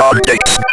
Updates.